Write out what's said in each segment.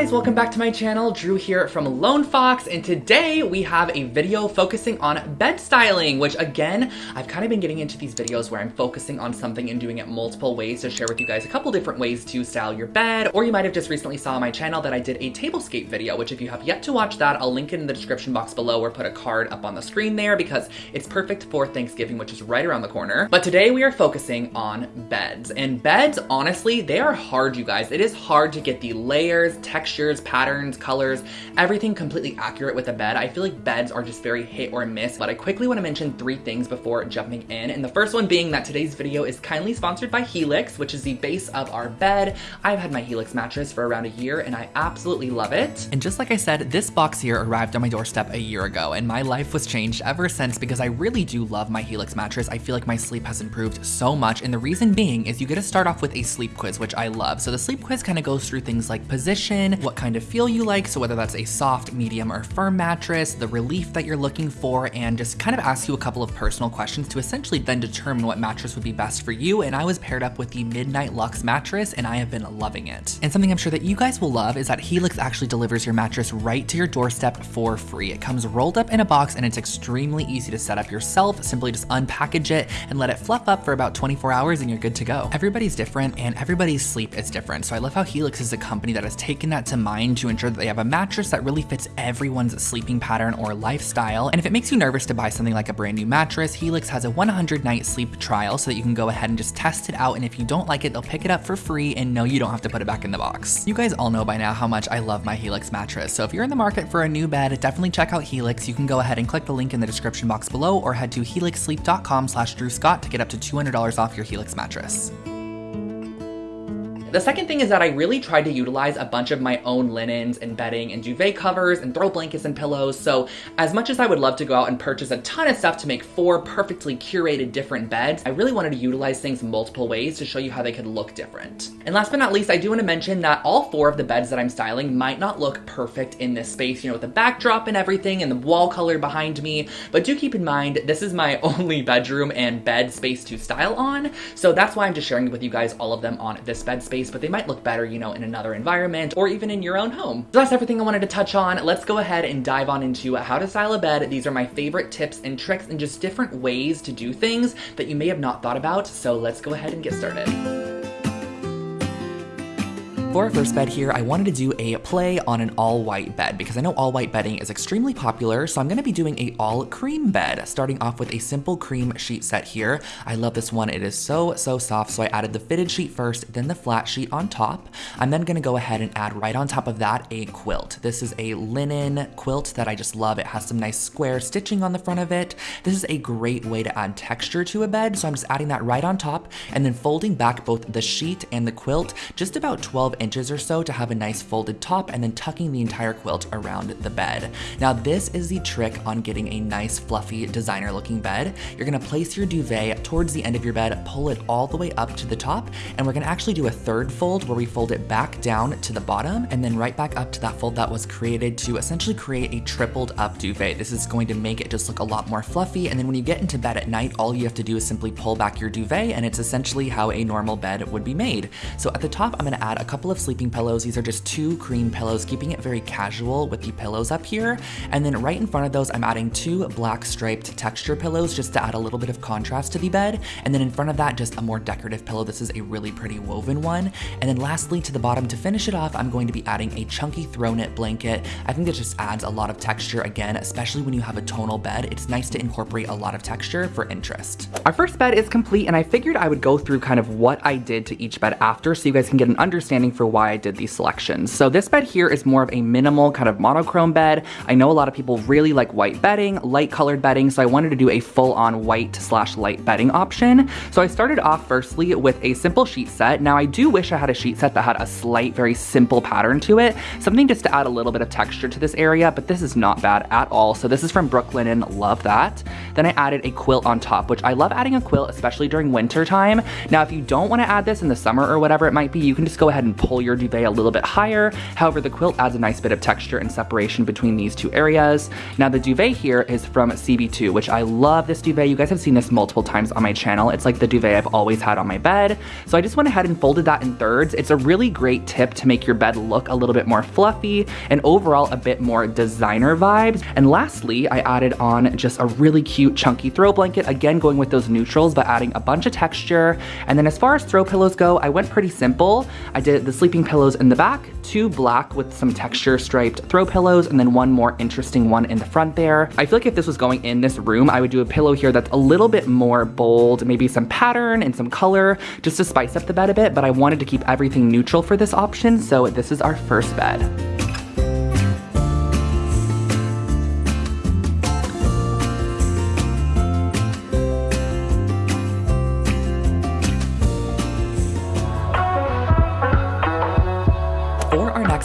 guys, welcome back to my channel. Drew here from Lone Fox, and today we have a video focusing on bed styling, which again, I've kind of been getting into these videos where I'm focusing on something and doing it multiple ways to share with you guys a couple different ways to style your bed, or you might have just recently saw on my channel that I did a tablescape video, which if you have yet to watch that, I'll link it in the description box below or put a card up on the screen there because it's perfect for Thanksgiving, which is right around the corner. But today we are focusing on beds, and beds, honestly, they are hard, you guys. It is hard to get the layers, textures, patterns, colors, everything completely accurate with a bed. I feel like beds are just very hit or miss, but I quickly want to mention three things before jumping in. And the first one being that today's video is kindly sponsored by Helix, which is the base of our bed. I've had my Helix mattress for around a year and I absolutely love it. And just like I said, this box here arrived on my doorstep a year ago and my life was changed ever since because I really do love my Helix mattress. I feel like my sleep has improved so much and the reason being is you get to start off with a sleep quiz, which I love. So the sleep quiz kind of goes through things like position, what kind of feel you like, so whether that's a soft, medium, or firm mattress, the relief that you're looking for, and just kind of ask you a couple of personal questions to essentially then determine what mattress would be best for you. And I was paired up with the Midnight Luxe mattress, and I have been loving it. And something I'm sure that you guys will love is that Helix actually delivers your mattress right to your doorstep for free. It comes rolled up in a box, and it's extremely easy to set up yourself. Simply just unpackage it and let it fluff up for about 24 hours, and you're good to go. Everybody's different, and everybody's sleep is different. So I love how Helix is a company that has taken that to mind to ensure that they have a mattress that really fits everyone's sleeping pattern or lifestyle. And if it makes you nervous to buy something like a brand new mattress, Helix has a 100 night sleep trial so that you can go ahead and just test it out. And if you don't like it, they'll pick it up for free and no, you don't have to put it back in the box. You guys all know by now how much I love my Helix mattress. So if you're in the market for a new bed, definitely check out Helix. You can go ahead and click the link in the description box below or head to helixsleep.com slash Drew Scott to get up to $200 off your Helix mattress. The second thing is that I really tried to utilize a bunch of my own linens and bedding and duvet covers and throw blankets and pillows. So as much as I would love to go out and purchase a ton of stuff to make four perfectly curated different beds, I really wanted to utilize things multiple ways to show you how they could look different. And last but not least, I do want to mention that all four of the beds that I'm styling might not look perfect in this space, you know, with the backdrop and everything and the wall color behind me, but do keep in mind, this is my only bedroom and bed space to style on. So that's why I'm just sharing with you guys all of them on this bed space but they might look better, you know, in another environment or even in your own home. So that's everything I wanted to touch on. Let's go ahead and dive on into how to style a bed. These are my favorite tips and tricks and just different ways to do things that you may have not thought about. So let's go ahead and get started. For our first bed here, I wanted to do a play on an all white bed because I know all white bedding is extremely popular, so I'm gonna be doing a all cream bed, starting off with a simple cream sheet set here. I love this one, it is so, so soft, so I added the fitted sheet first, then the flat sheet on top. I'm then gonna go ahead and add right on top of that a quilt. This is a linen quilt that I just love. It has some nice square stitching on the front of it. This is a great way to add texture to a bed, so I'm just adding that right on top and then folding back both the sheet and the quilt just about 12 inches or so to have a nice folded top and then tucking the entire quilt around the bed. Now this is the trick on getting a nice fluffy designer looking bed. You're gonna place your duvet towards the end of your bed, pull it all the way up to the top, and we're gonna actually do a third fold where we fold it back down to the bottom and then right back up to that fold that was created to essentially create a tripled up duvet. This is going to make it just look a lot more fluffy and then when you get into bed at night, all you have to do is simply pull back your duvet and it's essentially how a normal bed would be made. So at the top, I'm gonna add a couple couple of sleeping pillows. These are just two cream pillows, keeping it very casual with the pillows up here. And then right in front of those, I'm adding two black striped texture pillows just to add a little bit of contrast to the bed. And then in front of that, just a more decorative pillow. This is a really pretty woven one. And then lastly, to the bottom, to finish it off, I'm going to be adding a chunky throw knit blanket. I think that just adds a lot of texture again, especially when you have a tonal bed. It's nice to incorporate a lot of texture for interest. Our first bed is complete and I figured I would go through kind of what I did to each bed after so you guys can get an understanding for why I did these selections. So this bed here is more of a minimal kind of monochrome bed. I know a lot of people really like white bedding, light colored bedding, so I wanted to do a full on white slash light bedding option. So I started off firstly with a simple sheet set. Now I do wish I had a sheet set that had a slight, very simple pattern to it, something just to add a little bit of texture to this area, but this is not bad at all. So this is from Brooklinen, love that. Then I added a quilt on top, which I love adding a quilt, especially during winter time. Now, if you don't wanna add this in the summer or whatever it might be, you can just go ahead and pull pull your duvet a little bit higher. However, the quilt adds a nice bit of texture and separation between these two areas. Now the duvet here is from CB2, which I love this duvet. You guys have seen this multiple times on my channel. It's like the duvet I've always had on my bed. So I just went ahead and folded that in thirds. It's a really great tip to make your bed look a little bit more fluffy and overall a bit more designer vibes. And lastly, I added on just a really cute chunky throw blanket. Again, going with those neutrals, but adding a bunch of texture. And then as far as throw pillows go, I went pretty simple. I did the sleeping pillows in the back, two black with some texture striped throw pillows, and then one more interesting one in the front there. I feel like if this was going in this room, I would do a pillow here that's a little bit more bold, maybe some pattern and some color, just to spice up the bed a bit, but I wanted to keep everything neutral for this option, so this is our first bed.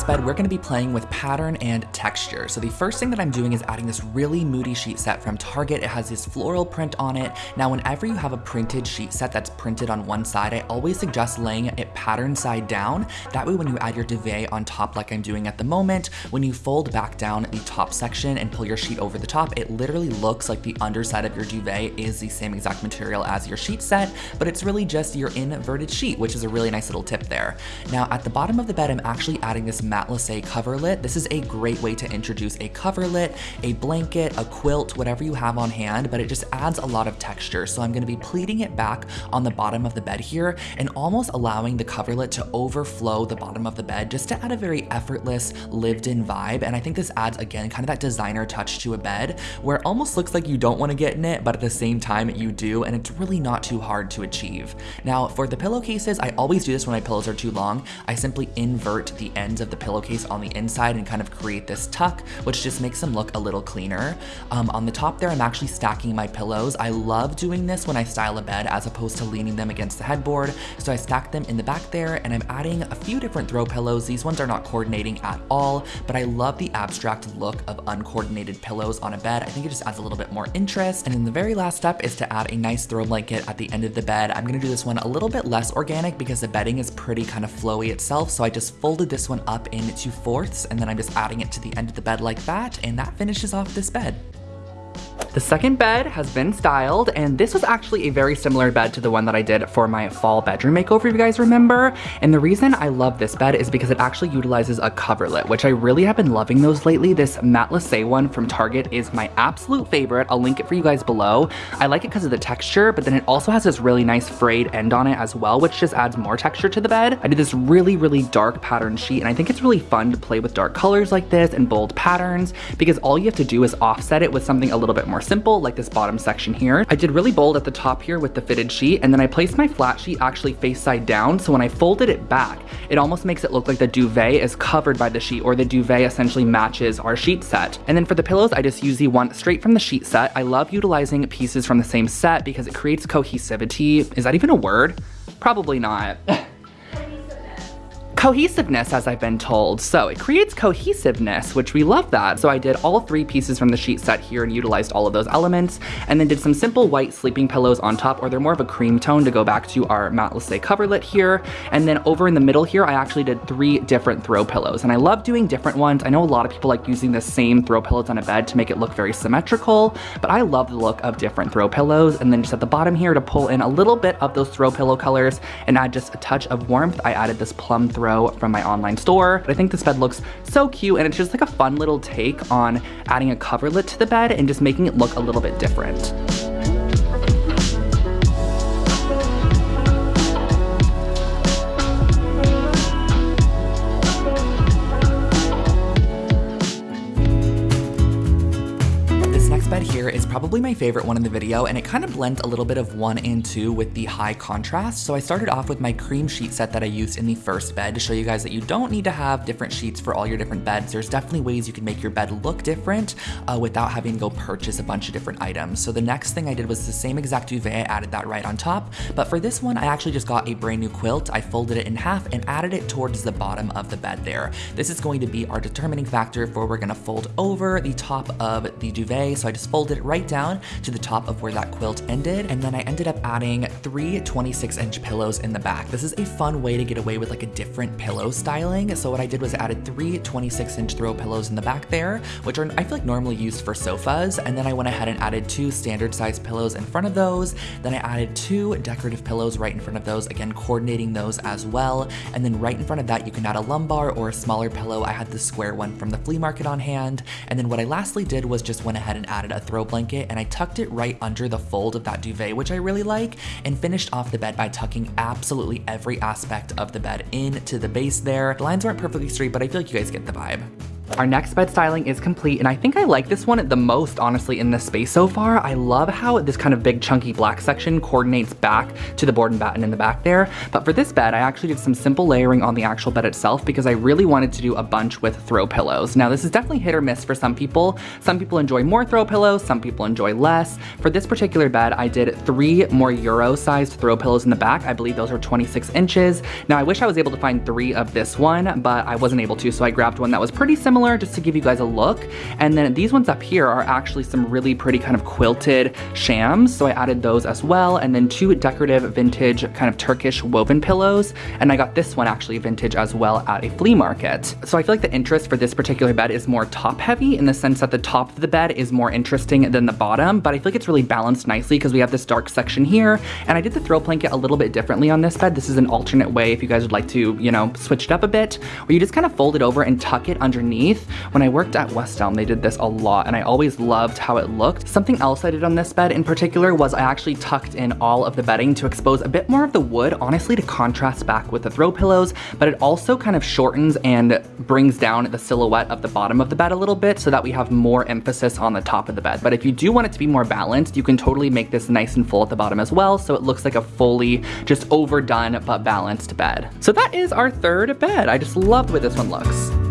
Bed, we're gonna be playing with pattern and texture. So the first thing that I'm doing is adding this really moody sheet set from Target. It has this floral print on it. Now, whenever you have a printed sheet set that's printed on one side, I always suggest laying it pattern side down. That way, when you add your duvet on top like I'm doing at the moment, when you fold back down the top section and pull your sheet over the top, it literally looks like the underside of your duvet is the same exact material as your sheet set, but it's really just your inverted sheet, which is a really nice little tip there. Now, at the bottom of the bed, I'm actually adding this matelassé coverlet. This is a great way to introduce a coverlet, a blanket, a quilt, whatever you have on hand, but it just adds a lot of texture. So I'm gonna be pleating it back on the bottom of the bed here and almost allowing the coverlet to overflow the bottom of the bed just to add a very effortless, lived in vibe. And I think this adds, again, kind of that designer touch to a bed where it almost looks like you don't wanna get in it, but at the same time you do, and it's really not too hard to achieve. Now, for the pillowcases, I always do this when my pillows are too long. I simply invert the ends of the pillowcase on the inside and kind of create this tuck, which just makes them look a little cleaner. Um, on the top there, I'm actually stacking my pillows. I love doing this when I style a bed as opposed to leaning them against the headboard. So I stack them in the back there and I'm adding a few different throw pillows. These ones are not coordinating at all, but I love the abstract look of uncoordinated pillows on a bed. I think it just adds a little bit more interest. And then the very last step is to add a nice throw blanket at the end of the bed. I'm gonna do this one a little bit less organic because the bedding is pretty kind of flowy itself. So I just folded this one up into fourths and then I'm just adding it to the end of the bed like that and that finishes off this bed. The second bed has been styled, and this was actually a very similar bed to the one that I did for my fall bedroom makeover, if you guys remember. And the reason I love this bed is because it actually utilizes a coverlet, which I really have been loving those lately. This Matte matelassé one from Target is my absolute favorite. I'll link it for you guys below. I like it because of the texture, but then it also has this really nice frayed end on it as well, which just adds more texture to the bed. I did this really, really dark pattern sheet, and I think it's really fun to play with dark colors like this and bold patterns because all you have to do is offset it with something a little bit more simple, like this bottom section here. I did really bold at the top here with the fitted sheet, and then I placed my flat sheet actually face side down, so when I folded it back, it almost makes it look like the duvet is covered by the sheet, or the duvet essentially matches our sheet set. And then for the pillows, I just use the one straight from the sheet set. I love utilizing pieces from the same set because it creates cohesivity. Is that even a word? Probably not. cohesiveness, as I've been told. So it creates cohesiveness, which we love that. So I did all three pieces from the sheet set here and utilized all of those elements, and then did some simple white sleeping pillows on top, or they're more of a cream tone to go back to our matte matelassé coverlet here. And then over in the middle here, I actually did three different throw pillows, and I love doing different ones. I know a lot of people like using the same throw pillows on a bed to make it look very symmetrical, but I love the look of different throw pillows. And then just at the bottom here to pull in a little bit of those throw pillow colors and add just a touch of warmth, I added this plum throw from my online store. But I think this bed looks so cute and it's just like a fun little take on adding a coverlet to the bed and just making it look a little bit different. Here is probably my favorite one in the video, and it kind of blends a little bit of one and two with the high contrast. So I started off with my cream sheet set that I used in the first bed to show you guys that you don't need to have different sheets for all your different beds. There's definitely ways you can make your bed look different uh, without having to go purchase a bunch of different items. So the next thing I did was the same exact duvet, I added that right on top. But for this one, I actually just got a brand new quilt. I folded it in half and added it towards the bottom of the bed there. This is going to be our determining factor for we're gonna fold over the top of the duvet. So I just folded it right down to the top of where that quilt ended. And then I ended up adding three 26 inch pillows in the back. This is a fun way to get away with like a different pillow styling. So what I did was I added three 26 inch throw pillows in the back there, which are I feel like normally used for sofas. And then I went ahead and added two standard size pillows in front of those. Then I added two decorative pillows right in front of those, again, coordinating those as well. And then right in front of that, you can add a lumbar or a smaller pillow. I had the square one from the flea market on hand. And then what I lastly did was just went ahead and added a throw blanket and I tucked it right under the fold of that duvet, which I really like, and finished off the bed by tucking absolutely every aspect of the bed into the base there. The lines weren't perfectly straight, but I feel like you guys get the vibe. Our next bed styling is complete, and I think I like this one the most, honestly, in this space so far. I love how this kind of big chunky black section coordinates back to the board and batten in the back there. But for this bed, I actually did some simple layering on the actual bed itself because I really wanted to do a bunch with throw pillows. Now, this is definitely hit or miss for some people. Some people enjoy more throw pillows, some people enjoy less. For this particular bed, I did three more Euro-sized throw pillows in the back. I believe those are 26 inches. Now, I wish I was able to find three of this one, but I wasn't able to, so I grabbed one that was pretty similar similar just to give you guys a look. And then these ones up here are actually some really pretty kind of quilted shams. So I added those as well. And then two decorative vintage kind of Turkish woven pillows. And I got this one actually vintage as well at a flea market. So I feel like the interest for this particular bed is more top heavy in the sense that the top of the bed is more interesting than the bottom, but I feel like it's really balanced nicely because we have this dark section here. And I did the throw blanket a little bit differently on this bed. This is an alternate way if you guys would like to, you know, switch it up a bit, where you just kind of fold it over and tuck it underneath underneath. When I worked at West Elm, they did this a lot and I always loved how it looked. Something else I did on this bed in particular was I actually tucked in all of the bedding to expose a bit more of the wood, honestly to contrast back with the throw pillows, but it also kind of shortens and brings down the silhouette of the bottom of the bed a little bit so that we have more emphasis on the top of the bed. But if you do want it to be more balanced, you can totally make this nice and full at the bottom as well so it looks like a fully just overdone but balanced bed. So that is our third bed. I just love the way this one looks.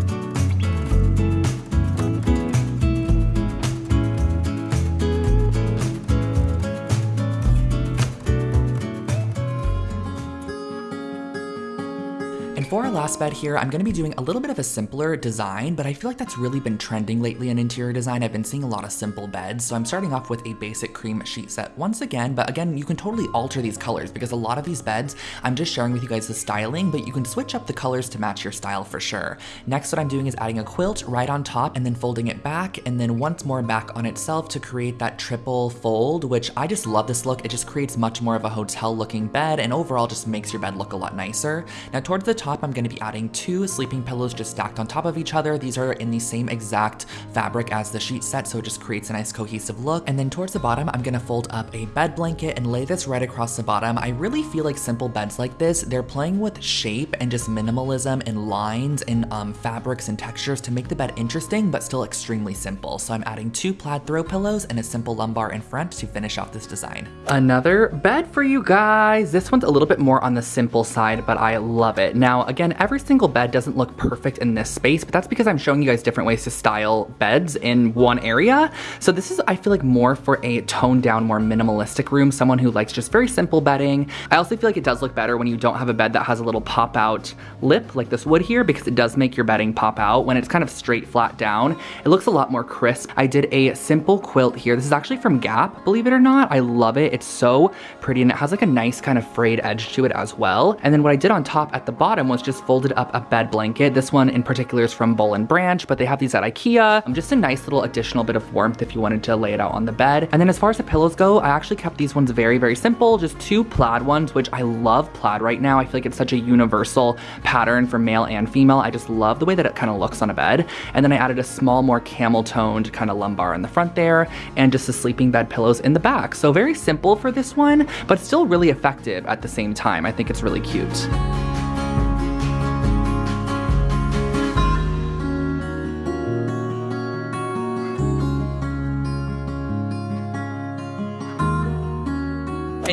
For our last bed here, I'm gonna be doing a little bit of a simpler design, but I feel like that's really been trending lately in interior design. I've been seeing a lot of simple beds, so I'm starting off with a basic cream sheet set once again, but again, you can totally alter these colors because a lot of these beds, I'm just sharing with you guys the styling, but you can switch up the colors to match your style for sure. Next, what I'm doing is adding a quilt right on top and then folding it back, and then once more back on itself to create that triple fold, which I just love this look. It just creates much more of a hotel looking bed and overall just makes your bed look a lot nicer. Now towards the top, I'm gonna be adding two sleeping pillows just stacked on top of each other. These are in the same exact fabric as the sheet set, so it just creates a nice cohesive look. And then towards the bottom, I'm gonna fold up a bed blanket and lay this right across the bottom. I really feel like simple beds like this, they're playing with shape and just minimalism and lines and um, fabrics and textures to make the bed interesting, but still extremely simple. So I'm adding two plaid throw pillows and a simple lumbar in front to finish off this design. Another bed for you guys. This one's a little bit more on the simple side, but I love it. Now, again, every single bed doesn't look perfect in this space, but that's because I'm showing you guys different ways to style beds in one area. So this is, I feel like, more for a toned down, more minimalistic room, someone who likes just very simple bedding. I also feel like it does look better when you don't have a bed that has a little pop out lip like this wood here because it does make your bedding pop out. When it's kind of straight flat down, it looks a lot more crisp. I did a simple quilt here. This is actually from Gap, believe it or not. I love it. It's so pretty and it has like a nice kind of frayed edge to it as well. And then what I did on top at the bottom was just folded up a bed blanket. This one in particular is from Boll and Branch, but they have these at Ikea. Um, just a nice little additional bit of warmth if you wanted to lay it out on the bed. And then as far as the pillows go, I actually kept these ones very, very simple. Just two plaid ones, which I love plaid right now. I feel like it's such a universal pattern for male and female. I just love the way that it kind of looks on a bed. And then I added a small, more camel toned kind of lumbar in the front there and just the sleeping bed pillows in the back. So very simple for this one, but still really effective at the same time. I think it's really cute.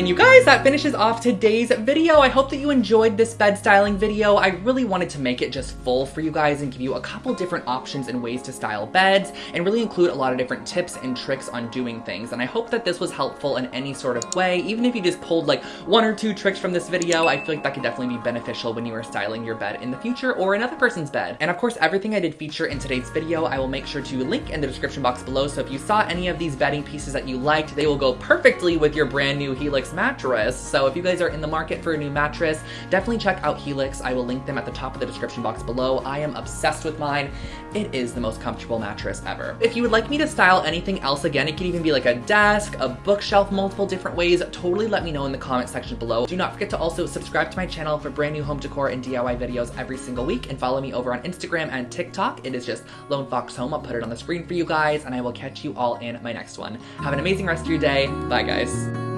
And you guys, that finishes off today's video. I hope that you enjoyed this bed styling video. I really wanted to make it just full for you guys and give you a couple different options and ways to style beds and really include a lot of different tips and tricks on doing things. And I hope that this was helpful in any sort of way. Even if you just pulled like one or two tricks from this video, I feel like that could definitely be beneficial when you are styling your bed in the future or another person's bed. And of course, everything I did feature in today's video, I will make sure to link in the description box below. So if you saw any of these bedding pieces that you liked, they will go perfectly with your brand new Helix mattress. So if you guys are in the market for a new mattress, definitely check out Helix. I will link them at the top of the description box below. I am obsessed with mine. It is the most comfortable mattress ever. If you would like me to style anything else, again, it could even be like a desk, a bookshelf, multiple different ways, totally let me know in the comment section below. Do not forget to also subscribe to my channel for brand new home decor and DIY videos every single week and follow me over on Instagram and TikTok. It is just Lone Fox Home. I'll put it on the screen for you guys and I will catch you all in my next one. Have an amazing rest of your day. Bye guys.